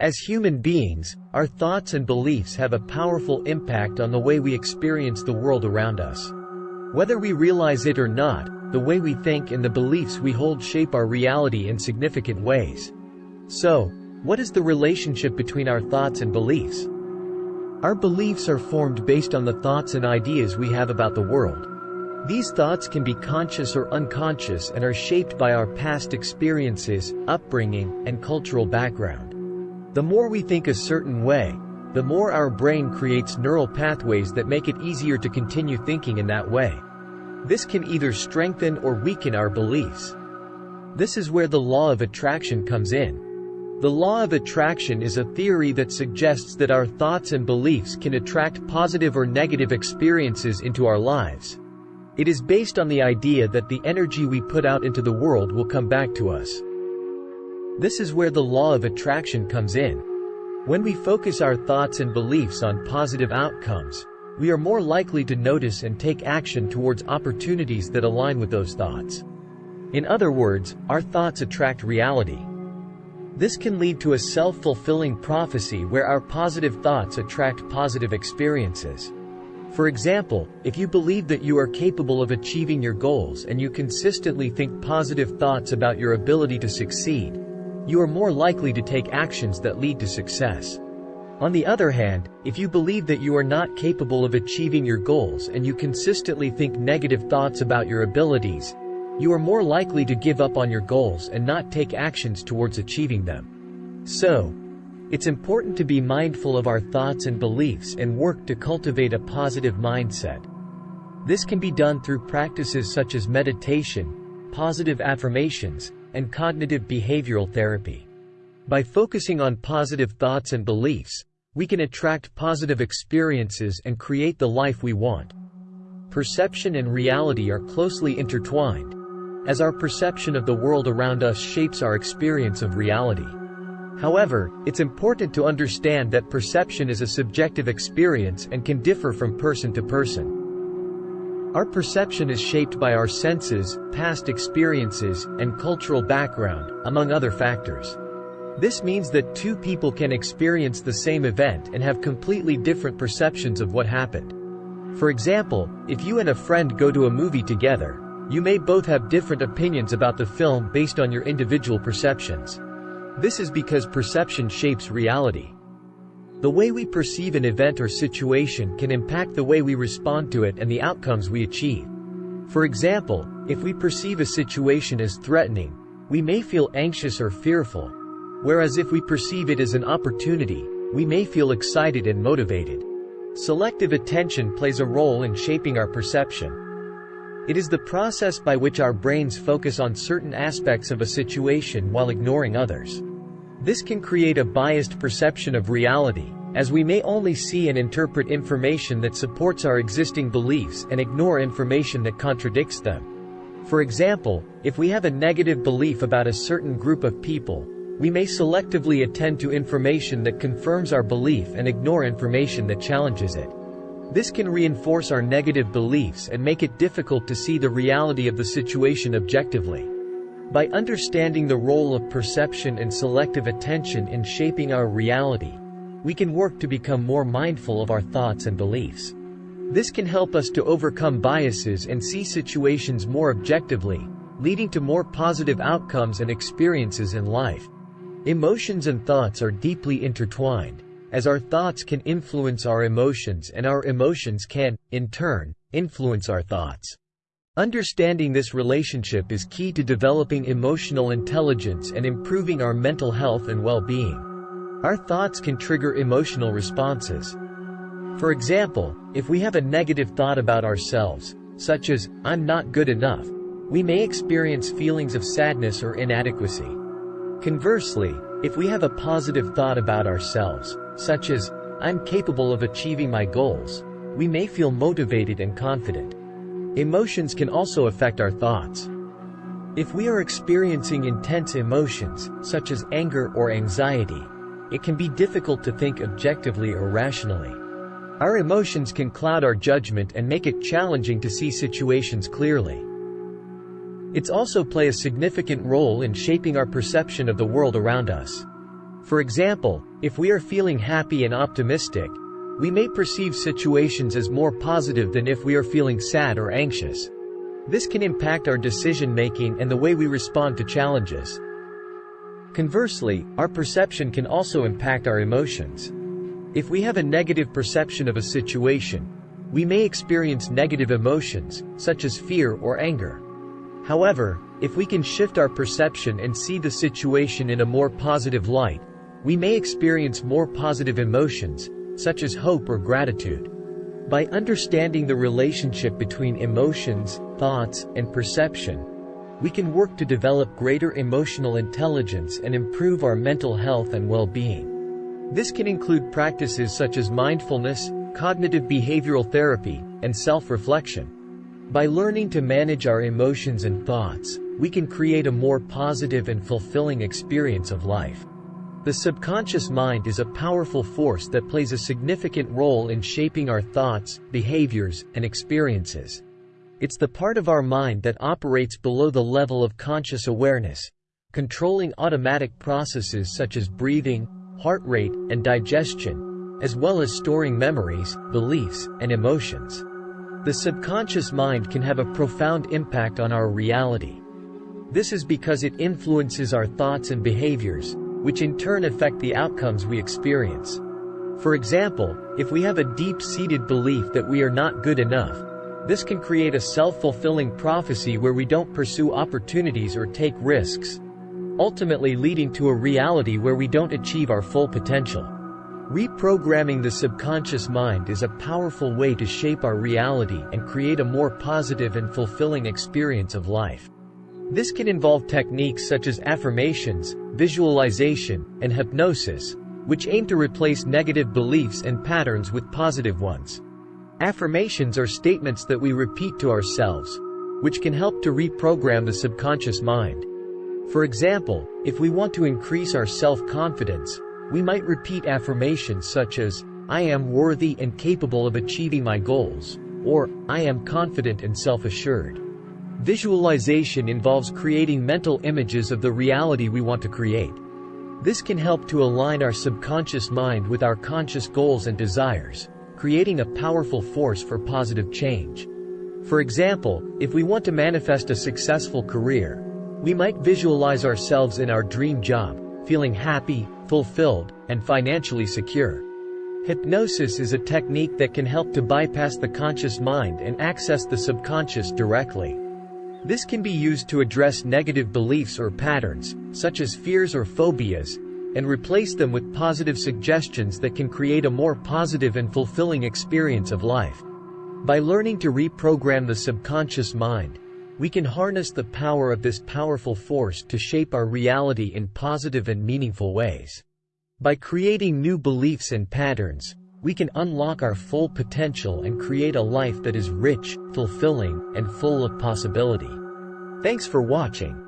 As human beings, our thoughts and beliefs have a powerful impact on the way we experience the world around us. Whether we realize it or not, the way we think and the beliefs we hold shape our reality in significant ways. So, what is the relationship between our thoughts and beliefs? Our beliefs are formed based on the thoughts and ideas we have about the world. These thoughts can be conscious or unconscious and are shaped by our past experiences, upbringing, and cultural background. The more we think a certain way, the more our brain creates neural pathways that make it easier to continue thinking in that way. This can either strengthen or weaken our beliefs. This is where the law of attraction comes in. The law of attraction is a theory that suggests that our thoughts and beliefs can attract positive or negative experiences into our lives. It is based on the idea that the energy we put out into the world will come back to us. This is where the law of attraction comes in. When we focus our thoughts and beliefs on positive outcomes, we are more likely to notice and take action towards opportunities that align with those thoughts. In other words, our thoughts attract reality. This can lead to a self-fulfilling prophecy where our positive thoughts attract positive experiences. For example, if you believe that you are capable of achieving your goals and you consistently think positive thoughts about your ability to succeed, you are more likely to take actions that lead to success. On the other hand, if you believe that you are not capable of achieving your goals and you consistently think negative thoughts about your abilities, you are more likely to give up on your goals and not take actions towards achieving them. So, it's important to be mindful of our thoughts and beliefs and work to cultivate a positive mindset. This can be done through practices such as meditation, positive affirmations, and cognitive behavioral therapy. By focusing on positive thoughts and beliefs, we can attract positive experiences and create the life we want. Perception and reality are closely intertwined, as our perception of the world around us shapes our experience of reality. However, it's important to understand that perception is a subjective experience and can differ from person to person. Our perception is shaped by our senses, past experiences, and cultural background, among other factors. This means that two people can experience the same event and have completely different perceptions of what happened. For example, if you and a friend go to a movie together, you may both have different opinions about the film based on your individual perceptions. This is because perception shapes reality. The way we perceive an event or situation can impact the way we respond to it and the outcomes we achieve. For example, if we perceive a situation as threatening, we may feel anxious or fearful, whereas if we perceive it as an opportunity, we may feel excited and motivated. Selective attention plays a role in shaping our perception. It is the process by which our brains focus on certain aspects of a situation while ignoring others. This can create a biased perception of reality, as we may only see and interpret information that supports our existing beliefs and ignore information that contradicts them. For example, if we have a negative belief about a certain group of people, we may selectively attend to information that confirms our belief and ignore information that challenges it. This can reinforce our negative beliefs and make it difficult to see the reality of the situation objectively. By understanding the role of perception and selective attention in shaping our reality, we can work to become more mindful of our thoughts and beliefs. This can help us to overcome biases and see situations more objectively, leading to more positive outcomes and experiences in life. Emotions and thoughts are deeply intertwined, as our thoughts can influence our emotions and our emotions can, in turn, influence our thoughts. Understanding this relationship is key to developing emotional intelligence and improving our mental health and well-being. Our thoughts can trigger emotional responses. For example, if we have a negative thought about ourselves, such as, I'm not good enough, we may experience feelings of sadness or inadequacy. Conversely, if we have a positive thought about ourselves, such as, I'm capable of achieving my goals, we may feel motivated and confident. Emotions can also affect our thoughts. If we are experiencing intense emotions, such as anger or anxiety, it can be difficult to think objectively or rationally. Our emotions can cloud our judgment and make it challenging to see situations clearly. It's also play a significant role in shaping our perception of the world around us. For example, if we are feeling happy and optimistic, we may perceive situations as more positive than if we are feeling sad or anxious. This can impact our decision-making and the way we respond to challenges. Conversely, our perception can also impact our emotions. If we have a negative perception of a situation, we may experience negative emotions, such as fear or anger. However, if we can shift our perception and see the situation in a more positive light, we may experience more positive emotions, such as hope or gratitude. By understanding the relationship between emotions, thoughts, and perception, we can work to develop greater emotional intelligence and improve our mental health and well-being. This can include practices such as mindfulness, cognitive behavioral therapy, and self-reflection. By learning to manage our emotions and thoughts, we can create a more positive and fulfilling experience of life. The subconscious mind is a powerful force that plays a significant role in shaping our thoughts, behaviors, and experiences. It's the part of our mind that operates below the level of conscious awareness, controlling automatic processes such as breathing, heart rate, and digestion, as well as storing memories, beliefs, and emotions. The subconscious mind can have a profound impact on our reality. This is because it influences our thoughts and behaviors, which in turn affect the outcomes we experience. For example, if we have a deep-seated belief that we are not good enough, this can create a self-fulfilling prophecy where we don't pursue opportunities or take risks, ultimately leading to a reality where we don't achieve our full potential. Reprogramming the subconscious mind is a powerful way to shape our reality and create a more positive and fulfilling experience of life. This can involve techniques such as affirmations, visualization, and hypnosis, which aim to replace negative beliefs and patterns with positive ones. Affirmations are statements that we repeat to ourselves, which can help to reprogram the subconscious mind. For example, if we want to increase our self-confidence, we might repeat affirmations such as, I am worthy and capable of achieving my goals, or, I am confident and self-assured. Visualization involves creating mental images of the reality we want to create. This can help to align our subconscious mind with our conscious goals and desires, creating a powerful force for positive change. For example, if we want to manifest a successful career, we might visualize ourselves in our dream job, feeling happy, fulfilled, and financially secure. Hypnosis is a technique that can help to bypass the conscious mind and access the subconscious directly. This can be used to address negative beliefs or patterns, such as fears or phobias, and replace them with positive suggestions that can create a more positive and fulfilling experience of life. By learning to reprogram the subconscious mind, we can harness the power of this powerful force to shape our reality in positive and meaningful ways. By creating new beliefs and patterns, we can unlock our full potential and create a life that is rich, fulfilling, and full of possibility. Thanks for watching.